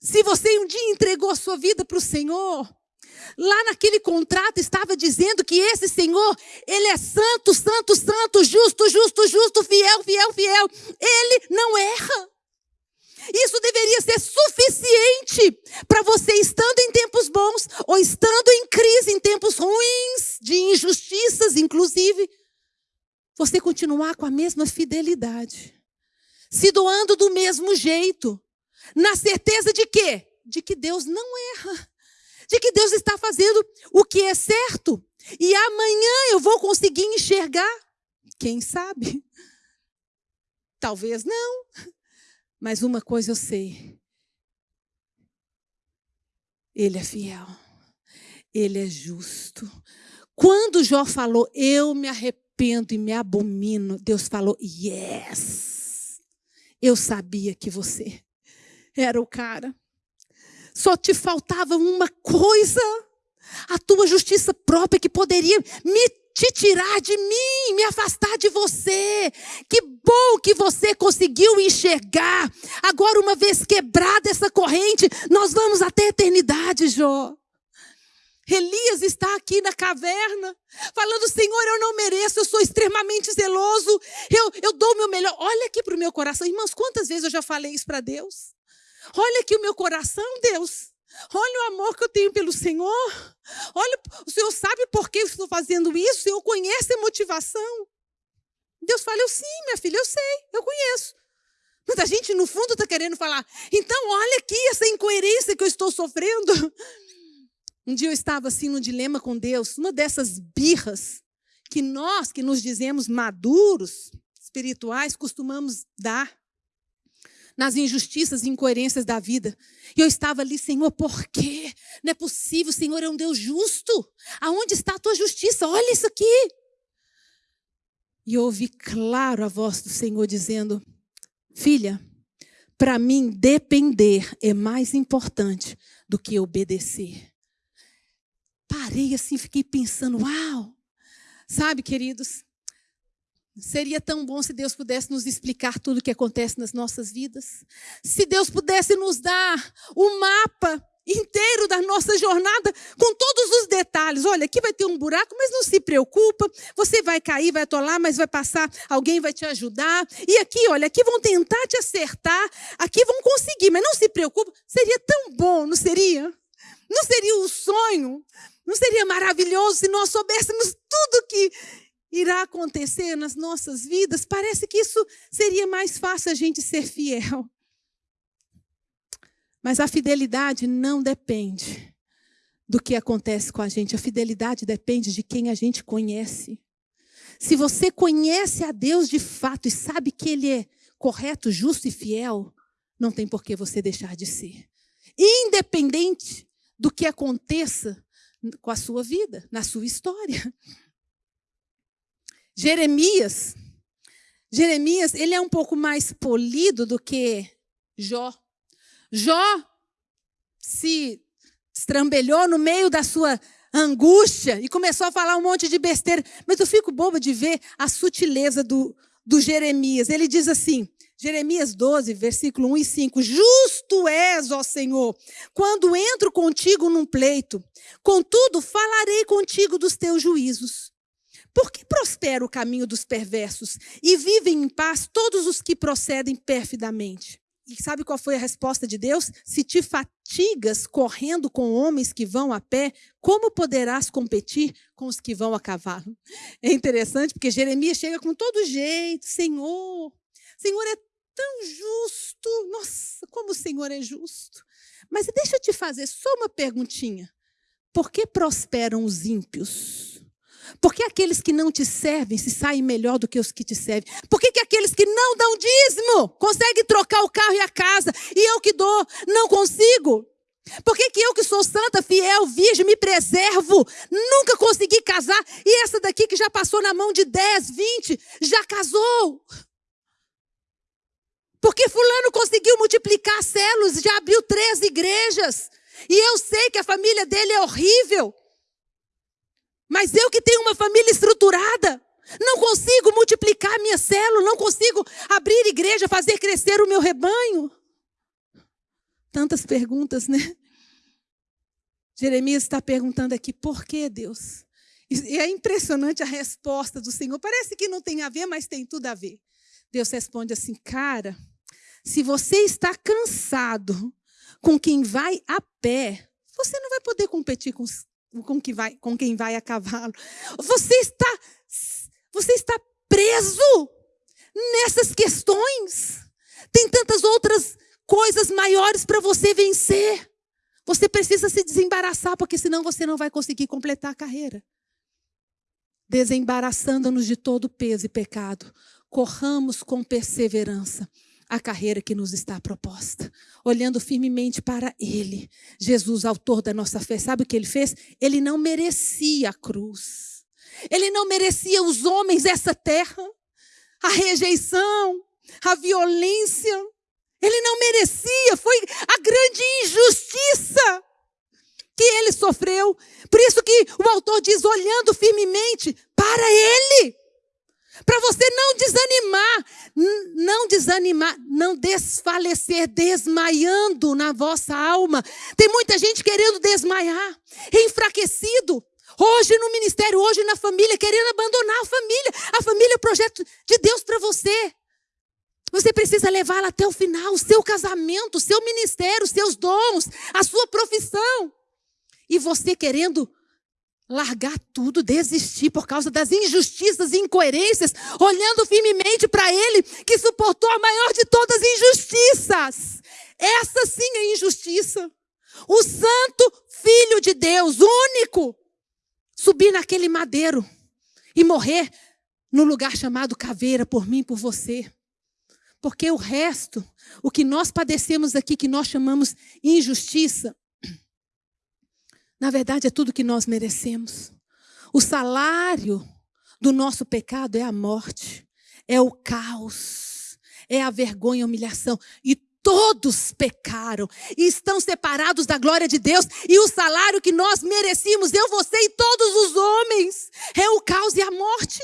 Se você um dia entregou a sua vida para o Senhor, Lá naquele contrato estava dizendo que esse Senhor, ele é santo, santo, santo, justo, justo, justo, fiel, fiel, fiel. Ele não erra. Isso deveria ser suficiente para você, estando em tempos bons ou estando em crise, em tempos ruins, de injustiças, inclusive, você continuar com a mesma fidelidade, se doando do mesmo jeito, na certeza de quê? De que Deus não erra de que Deus está fazendo o que é certo. E amanhã eu vou conseguir enxergar? Quem sabe? Talvez não. Mas uma coisa eu sei. Ele é fiel. Ele é justo. Quando Jó falou, eu me arrependo e me abomino, Deus falou, yes. Eu sabia que você era o cara. Só te faltava uma coisa, a tua justiça própria que poderia me te tirar de mim, me afastar de você. Que bom que você conseguiu enxergar. Agora, uma vez quebrada essa corrente, nós vamos até a eternidade, Jó. Elias está aqui na caverna, falando: Senhor, eu não mereço, eu sou extremamente zeloso, eu, eu dou o meu melhor. Olha aqui para o meu coração, irmãos, quantas vezes eu já falei isso para Deus? Olha aqui o meu coração, Deus. Olha o amor que eu tenho pelo Senhor. Olha, o Senhor sabe por que eu estou fazendo isso? O Senhor conhece a motivação. Deus fala, eu sim, minha filha, eu sei, eu conheço. Mas a gente, no fundo, está querendo falar, então olha aqui essa incoerência que eu estou sofrendo. Um dia eu estava assim no dilema com Deus, uma dessas birras que nós, que nos dizemos maduros, espirituais, costumamos dar nas injustiças e incoerências da vida. E eu estava ali, Senhor, por quê? Não é possível, Senhor é um Deus justo. Aonde está a tua justiça? Olha isso aqui. E eu ouvi claro a voz do Senhor dizendo: Filha, para mim depender é mais importante do que obedecer. Parei assim, fiquei pensando, uau! Sabe, queridos, Seria tão bom se Deus pudesse nos explicar tudo o que acontece nas nossas vidas. Se Deus pudesse nos dar o mapa inteiro da nossa jornada com todos os detalhes. Olha, aqui vai ter um buraco, mas não se preocupa. Você vai cair, vai atolar, mas vai passar, alguém vai te ajudar. E aqui, olha, aqui vão tentar te acertar, aqui vão conseguir, mas não se preocupe. Seria tão bom, não seria? Não seria um sonho? Não seria maravilhoso se nós soubéssemos tudo que irá acontecer nas nossas vidas, parece que isso seria mais fácil a gente ser fiel. Mas a fidelidade não depende do que acontece com a gente. A fidelidade depende de quem a gente conhece. Se você conhece a Deus de fato e sabe que Ele é correto, justo e fiel, não tem por que você deixar de ser. Independente do que aconteça com a sua vida, na sua história. Jeremias, Jeremias, ele é um pouco mais polido do que Jó. Jó se estrambelhou no meio da sua angústia e começou a falar um monte de besteira. Mas eu fico boba de ver a sutileza do, do Jeremias. Ele diz assim, Jeremias 12, versículo 1 e 5: Justo és, ó Senhor, quando entro contigo num pleito, contudo falarei contigo dos teus juízos. Por que prospera o caminho dos perversos e vivem em paz todos os que procedem perfidamente? E sabe qual foi a resposta de Deus? Se te fatigas correndo com homens que vão a pé, como poderás competir com os que vão a cavalo? É interessante porque Jeremias chega com todo jeito, Senhor, Senhor é tão justo, nossa, como o Senhor é justo. Mas deixa eu te fazer só uma perguntinha. Por que prosperam os ímpios? Por que aqueles que não te servem se saem melhor do que os que te servem? Por que, que aqueles que não dão dízimo conseguem trocar o carro e a casa e eu que dou não consigo? Por que, que eu, que sou santa, fiel, virgem, me preservo? Nunca consegui casar. E essa daqui que já passou na mão de 10, 20, já casou. Porque Fulano conseguiu multiplicar células, já abriu três igrejas. E eu sei que a família dele é horrível. Mas eu que tenho uma família estruturada, não consigo multiplicar minha célula, não consigo abrir igreja, fazer crescer o meu rebanho. Tantas perguntas, né? Jeremias está perguntando aqui, por que Deus? E é impressionante a resposta do Senhor. Parece que não tem a ver, mas tem tudo a ver. Deus responde assim, cara, se você está cansado com quem vai a pé, você não vai poder competir com, com, que vai, com quem vai a cavalo. Você está, você está preso nessas questões. Tem tantas outras coisas maiores para você vencer. Você precisa se desembaraçar, porque senão você não vai conseguir completar a carreira. Desembaraçando-nos de todo peso e pecado, corramos com perseverança a carreira que nos está proposta, olhando firmemente para Ele, Jesus, autor da nossa fé. Sabe o que ele fez? Ele não merecia a cruz, ele não merecia os homens dessa terra, a rejeição, a violência. Ele não merecia, foi a grande injustiça que ele sofreu. Por isso que o autor diz, olhando firmemente para Ele. Para você não desanimar, não desanimar, não desfalecer, desmaiando na vossa alma. Tem muita gente querendo desmaiar, enfraquecido. Hoje no ministério, hoje na família, querendo abandonar a família. A família é o projeto de Deus para você. Você precisa levá-la até o final, o seu casamento, o seu ministério, os seus dons, a sua profissão. E você querendo largar tudo, desistir por causa das injustiças e incoerências, olhando firmemente para Ele, que suportou a maior de todas as injustiças. Essa sim é injustiça. O Santo Filho de Deus, único, subir naquele madeiro e morrer no lugar chamado caveira por mim, por você. Porque o resto, o que nós padecemos aqui, que nós chamamos injustiça, na verdade, é tudo que nós merecemos. O salário do nosso pecado é a morte, é o caos, é a vergonha e a humilhação. E todos pecaram e estão separados da glória de Deus. E o salário que nós merecíamos, eu, você e todos os homens, é o caos e a morte.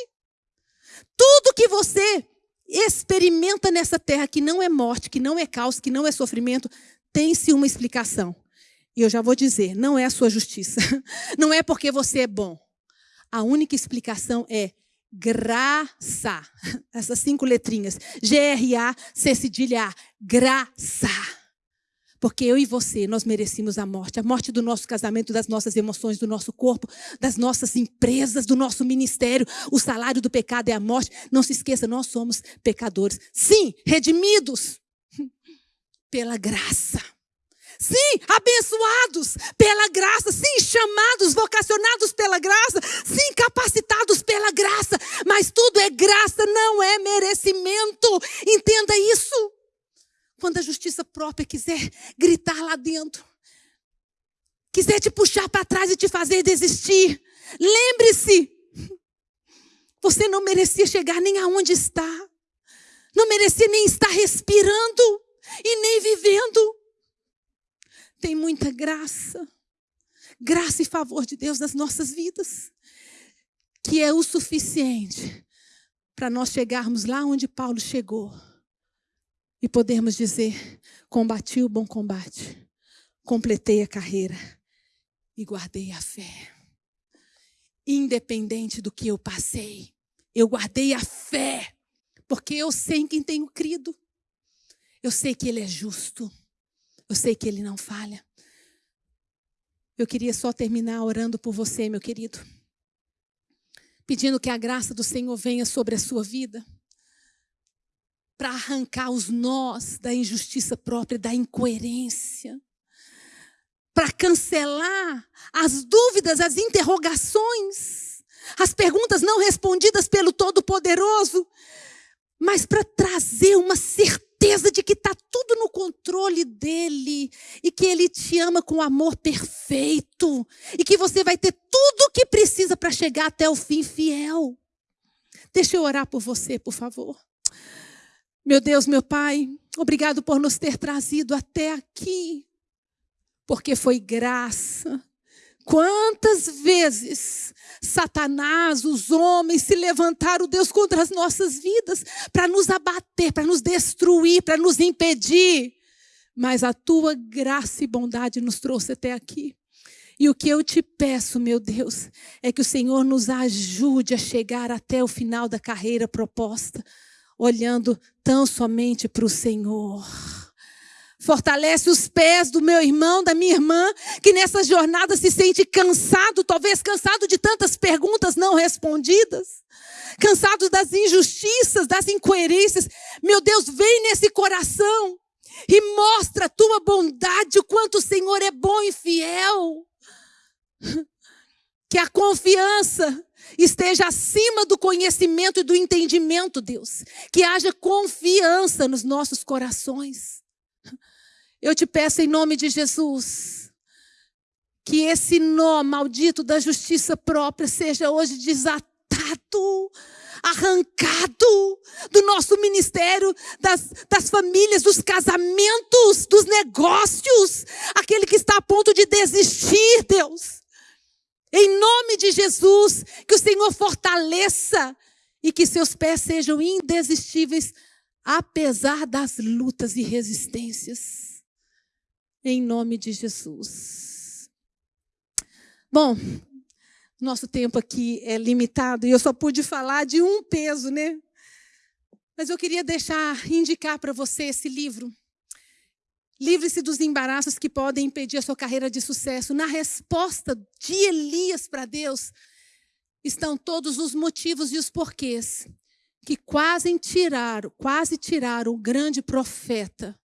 Tudo que você experimenta nessa terra que não é morte, que não é caos, que não é sofrimento, tem-se uma explicação. E eu já vou dizer, não é a sua justiça. Não é porque você é bom. A única explicação é graça. Essas cinco letrinhas. G-R-A-C cedilha A. Graça. Porque eu e você, nós merecemos a morte. A morte do nosso casamento, das nossas emoções, do nosso corpo, das nossas empresas, do nosso ministério. O salário do pecado é a morte. Não se esqueça, nós somos pecadores. Sim, redimidos pela graça. Sim, abençoados pela graça. Sim, chamados, vocacionados pela graça. Sim, capacitados pela graça. Mas tudo é graça, não é merecimento. Entenda isso. Quando a justiça própria quiser gritar lá dentro, quiser te puxar para trás e te fazer desistir, lembre-se, você não merecia chegar nem aonde está. Não merecia nem estar respirando e nem vivendo tem muita graça, graça e favor de Deus nas nossas vidas, que é o suficiente para nós chegarmos lá onde Paulo chegou e podermos dizer: combati o bom combate, completei a carreira e guardei a fé. Independente do que eu passei, eu guardei a fé, porque eu sei em quem tenho crido. Eu sei que Ele é justo. Eu sei que Ele não falha. Eu queria só terminar orando por você, meu querido. Pedindo que a graça do Senhor venha sobre a sua vida. Para arrancar os nós da injustiça própria, da incoerência. Para cancelar as dúvidas, as interrogações, as perguntas não respondidas pelo Todo-Poderoso. Mas para trazer uma certeza certeza de que está tudo no controle dele e que ele te ama com amor perfeito e que você vai ter tudo o que precisa para chegar até o fim fiel. Deixa eu orar por você, por favor. Meu Deus, meu Pai, obrigado por nos ter trazido até aqui, porque foi graça. Quantas vezes Satanás, os homens se levantaram, Deus, contra as nossas vidas, para nos abater, para nos destruir, para nos impedir. Mas a tua graça e bondade nos trouxe até aqui. E o que eu te peço, meu Deus, é que o Senhor nos ajude a chegar até o final da carreira proposta, olhando tão somente para o Senhor. Fortalece os pés do meu irmão, da minha irmã, que nessa jornada se sente cansado, talvez cansado de tantas perguntas não respondidas, cansado das injustiças, das incoerências. Meu Deus, vem nesse coração e mostra a tua bondade, o quanto o Senhor é bom e fiel. Que a confiança esteja acima do conhecimento e do entendimento, Deus. Que haja confiança nos nossos corações. Eu te peço em nome de Jesus, que esse nó maldito da justiça própria seja hoje desatado, arrancado do nosso ministério, das, das famílias, dos casamentos, dos negócios, aquele que está a ponto de desistir, Deus. Em nome de Jesus, que o Senhor fortaleça e que seus pés sejam indesistíveis, apesar das lutas e resistências em nome de Jesus. Bom, nosso tempo aqui é limitado e eu só pude falar de um peso, né? Mas eu queria deixar, indicar para você esse livro. Livre-se dos embaraços que podem impedir a sua carreira de sucesso. Na resposta de Elias para Deus estão todos os motivos e os porquês que quase tiraram, quase tiraram o grande profeta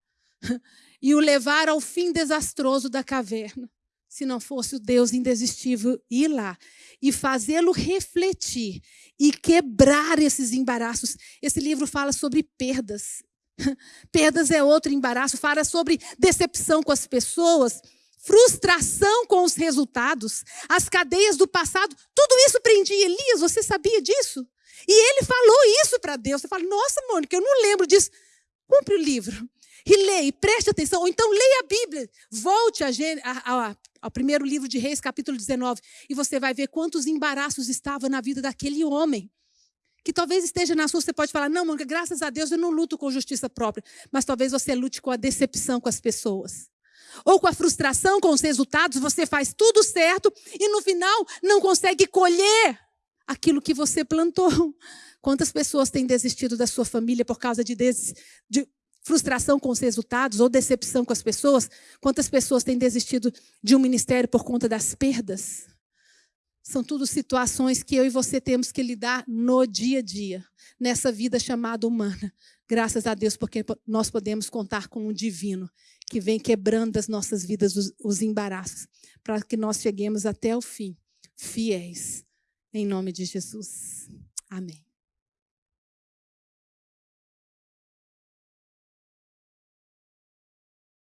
e o levar ao fim desastroso da caverna, se não fosse o Deus indesistível ir lá e fazê-lo refletir e quebrar esses embaraços. Esse livro fala sobre perdas. Perdas é outro embaraço, fala sobre decepção com as pessoas, frustração com os resultados, as cadeias do passado. Tudo isso prendia Elias, você sabia disso? E ele falou isso para Deus. Você fala, nossa, Mônica, eu não lembro disso. Cumpre o livro e leia, e preste atenção, ou então leia a Bíblia, volte a, a, a, ao primeiro livro de Reis, capítulo 19, e você vai ver quantos embaraços estavam na vida daquele homem. Que talvez esteja na sua, você pode falar, não, Mônica, graças a Deus eu não luto com justiça própria, mas talvez você lute com a decepção com as pessoas. Ou com a frustração com os resultados, você faz tudo certo e no final não consegue colher aquilo que você plantou. Quantas pessoas têm desistido da sua família por causa de, des... de frustração com os resultados ou decepção com as pessoas? Quantas pessoas têm desistido de um ministério por conta das perdas? São tudo situações que eu e você temos que lidar no dia a dia, nessa vida chamada humana. Graças a Deus, porque nós podemos contar com um divino que vem quebrando as nossas vidas os, os embaraços, para que nós cheguemos até o fim, fiéis. Em nome de Jesus. Amém.